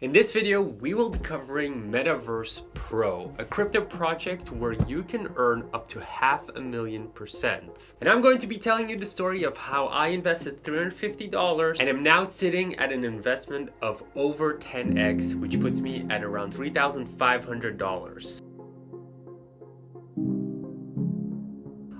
In this video, we will be covering Metaverse Pro, a crypto project where you can earn up to half a million percent. And I'm going to be telling you the story of how I invested $350 and am now sitting at an investment of over 10x, which puts me at around $3,500.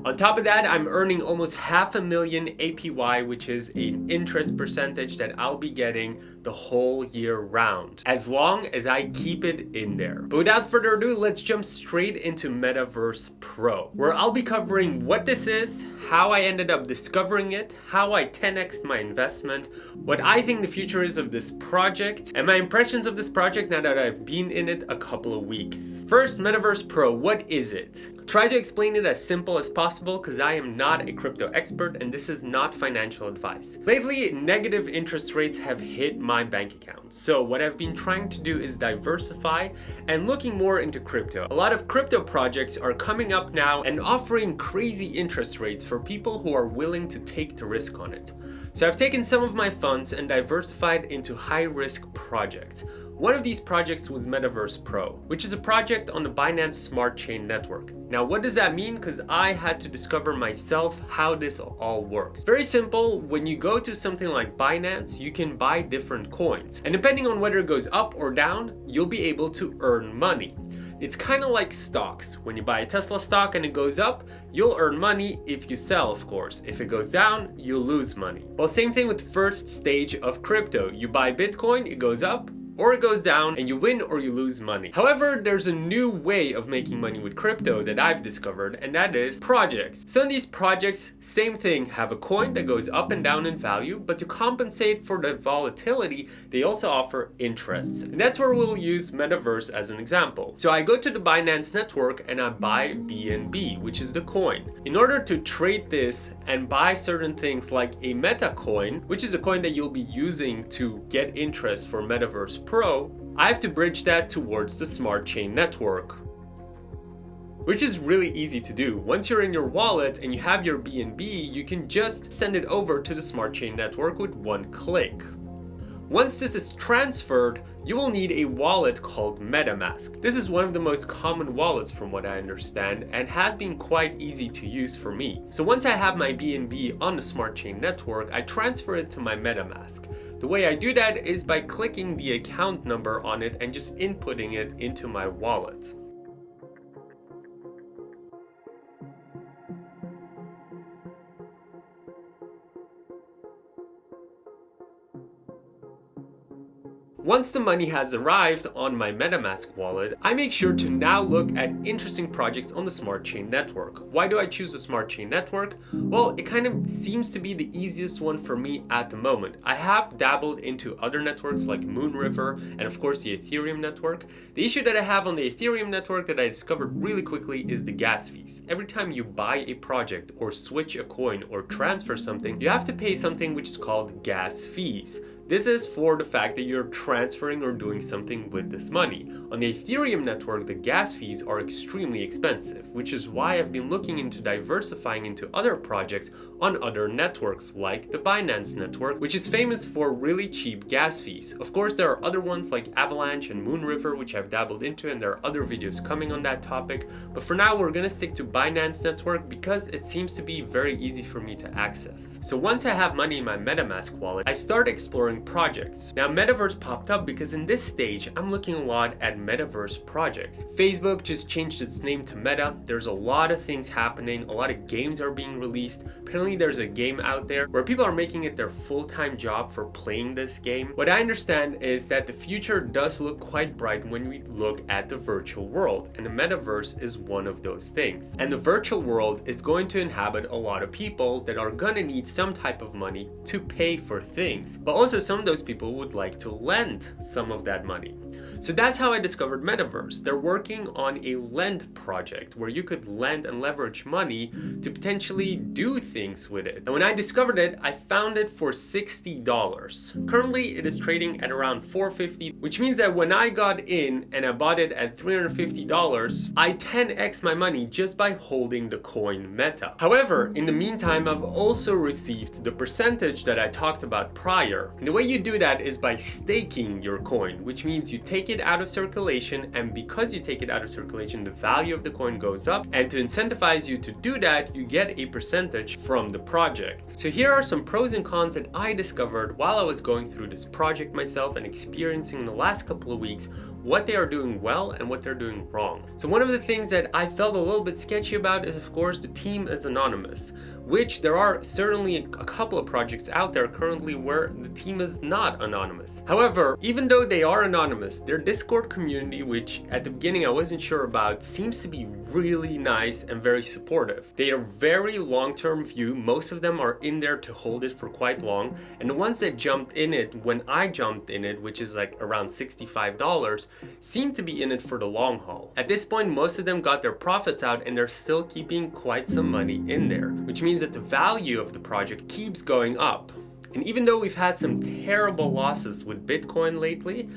On top of that, I'm earning almost half a million APY, which is an interest percentage that I'll be getting the whole year round, as long as I keep it in there. But without further ado, let's jump straight into Metaverse Pro, where I'll be covering what this is, how I ended up discovering it, how I 10xed my investment, what I think the future is of this project, and my impressions of this project now that I've been in it a couple of weeks. First, Metaverse Pro, what is it? Try to explain it as simple as possible because I am not a crypto expert and this is not financial advice. Lately, negative interest rates have hit my bank account. So what I've been trying to do is diversify and looking more into crypto. A lot of crypto projects are coming up now and offering crazy interest rates for people who are willing to take the risk on it. So I've taken some of my funds and diversified into high risk projects. One of these projects was Metaverse Pro, which is a project on the Binance Smart Chain network. Now what does that mean? Because I had to discover myself how this all works. Very simple, when you go to something like Binance, you can buy different coins. And depending on whether it goes up or down, you'll be able to earn money. It's kind of like stocks. When you buy a Tesla stock and it goes up, you'll earn money if you sell, of course. If it goes down, you'll lose money. Well, same thing with first stage of crypto. You buy Bitcoin, it goes up, or it goes down and you win or you lose money. However, there's a new way of making money with crypto that I've discovered and that is projects. Some of these projects, same thing, have a coin that goes up and down in value, but to compensate for the volatility, they also offer interest. And that's where we'll use Metaverse as an example. So I go to the Binance network and I buy BNB, which is the coin. In order to trade this and buy certain things like a Meta coin, which is a coin that you'll be using to get interest for Metaverse Pro, I have to bridge that towards the Smart Chain network. Which is really easy to do. Once you're in your wallet and you have your BNB, you can just send it over to the Smart Chain network with one click. Once this is transferred, you will need a wallet called MetaMask. This is one of the most common wallets from what I understand and has been quite easy to use for me. So once I have my BNB on the Smart Chain network, I transfer it to my MetaMask. The way I do that is by clicking the account number on it and just inputting it into my wallet. Once the money has arrived on my MetaMask wallet, I make sure to now look at interesting projects on the Smart Chain network. Why do I choose the Smart Chain network? Well, it kind of seems to be the easiest one for me at the moment. I have dabbled into other networks like Moonriver and of course the Ethereum network. The issue that I have on the Ethereum network that I discovered really quickly is the gas fees. Every time you buy a project or switch a coin or transfer something, you have to pay something which is called gas fees. This is for the fact that you're transferring or doing something with this money. On the Ethereum network, the gas fees are extremely expensive, which is why I've been looking into diversifying into other projects on other networks like the Binance network, which is famous for really cheap gas fees. Of course, there are other ones like Avalanche and Moonriver, which I've dabbled into, and there are other videos coming on that topic. But for now, we're gonna stick to Binance network because it seems to be very easy for me to access. So once I have money in my MetaMask wallet, I start exploring projects. Now Metaverse popped up because in this stage, I'm looking a lot at Metaverse projects. Facebook just changed its name to Meta. There's a lot of things happening. A lot of games are being released. Apparently there's a game out there where people are making it their full-time job for playing this game. What I understand is that the future does look quite bright when we look at the virtual world and the metaverse is one of those things. And the virtual world is going to inhabit a lot of people that are gonna need some type of money to pay for things. But also some of those people would like to lend some of that money. So that's how I discovered Metaverse. They're working on a lend project where you could lend and leverage money to potentially do things with it. And when I discovered it, I found it for $60. Currently, it is trading at around 450, which means that when I got in and I bought it at $350, I 10x my money just by holding the coin Meta. However, in the meantime, I've also received the percentage that I talked about prior. And the way you do that is by staking your coin, which means you take it out of circulation and because you take it out of circulation, the value of the coin goes up. And to incentivize you to do that, you get a percentage from the project. So here are some pros and cons that I discovered while I was going through this project myself and experiencing the last couple of weeks what they are doing well and what they're doing wrong. So one of the things that I felt a little bit sketchy about is of course the team is anonymous, which there are certainly a couple of projects out there currently where the team is not anonymous. However, even though they are anonymous, their Discord community, which at the beginning I wasn't sure about, seems to be really nice and very supportive. They are very long-term view. Most of them are in there to hold it for quite long. And the ones that jumped in it when I jumped in it, which is like around $65, seem to be in it for the long haul. At this point, most of them got their profits out and they're still keeping quite some money in there, which means that the value of the project keeps going up. And even though we've had some terrible losses with Bitcoin lately,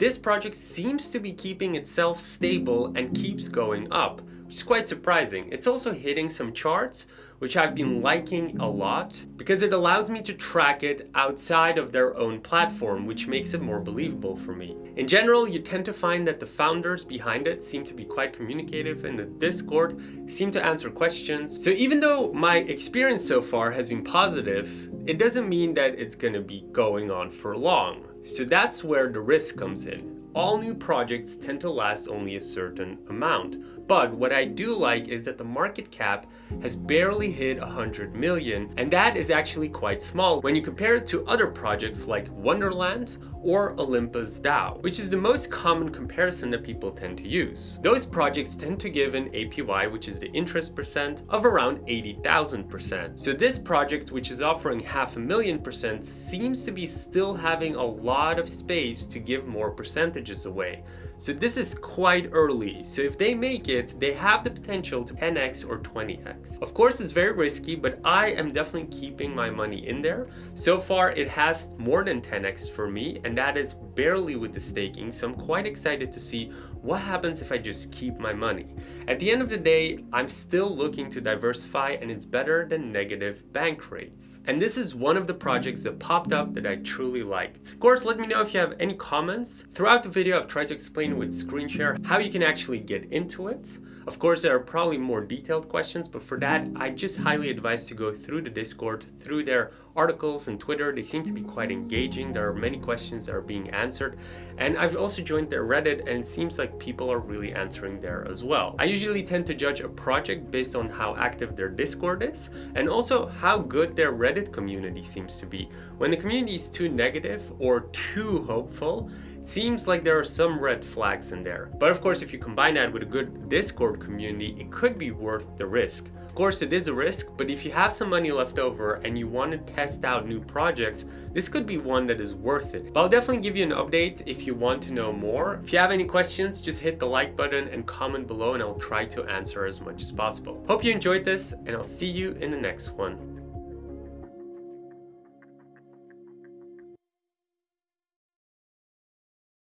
this project seems to be keeping itself stable and keeps going up, which is quite surprising. It's also hitting some charts, which I've been liking a lot because it allows me to track it outside of their own platform, which makes it more believable for me. In general, you tend to find that the founders behind it seem to be quite communicative in the Discord, seem to answer questions. So even though my experience so far has been positive, it doesn't mean that it's gonna be going on for long. So that's where the risk comes in. All new projects tend to last only a certain amount, but what I do like is that the market cap has barely hit 100 million, and that is actually quite small when you compare it to other projects like Wonderland or Olympus DAO, which is the most common comparison that people tend to use. Those projects tend to give an APY, which is the interest percent, of around 80,000%. So this project, which is offering half a million percent, seems to be still having a lot of space to give more percentages away. So this is quite early. So if they make it, they have the potential to 10x or 20x. Of course, it's very risky, but I am definitely keeping my money in there. So far, it has more than 10x for me, and that is barely with the staking. So I'm quite excited to see what happens if I just keep my money. At the end of the day, I'm still looking to diversify and it's better than negative bank rates. And this is one of the projects that popped up that I truly liked. Of course, let me know if you have any comments. Throughout the video, I've tried to explain with screen share how you can actually get into it. Of course, there are probably more detailed questions, but for that, I just highly advise to go through the Discord, through their articles and Twitter. They seem to be quite engaging. There are many questions that are being answered. And I've also joined their Reddit and it seems like people are really answering there as well. I usually tend to judge a project based on how active their Discord is and also how good their Reddit community seems to be. When the community is too negative or too hopeful, it Seems like there are some red flags in there. But of course, if you combine that with a good Discord community, it could be worth the risk. Of course, it is a risk, but if you have some money left over and you want to test out new projects, this could be one that is worth it. But I'll definitely give you an update if you want to know more. If you have any questions, just hit the like button and comment below and I'll try to answer as much as possible. Hope you enjoyed this and I'll see you in the next one.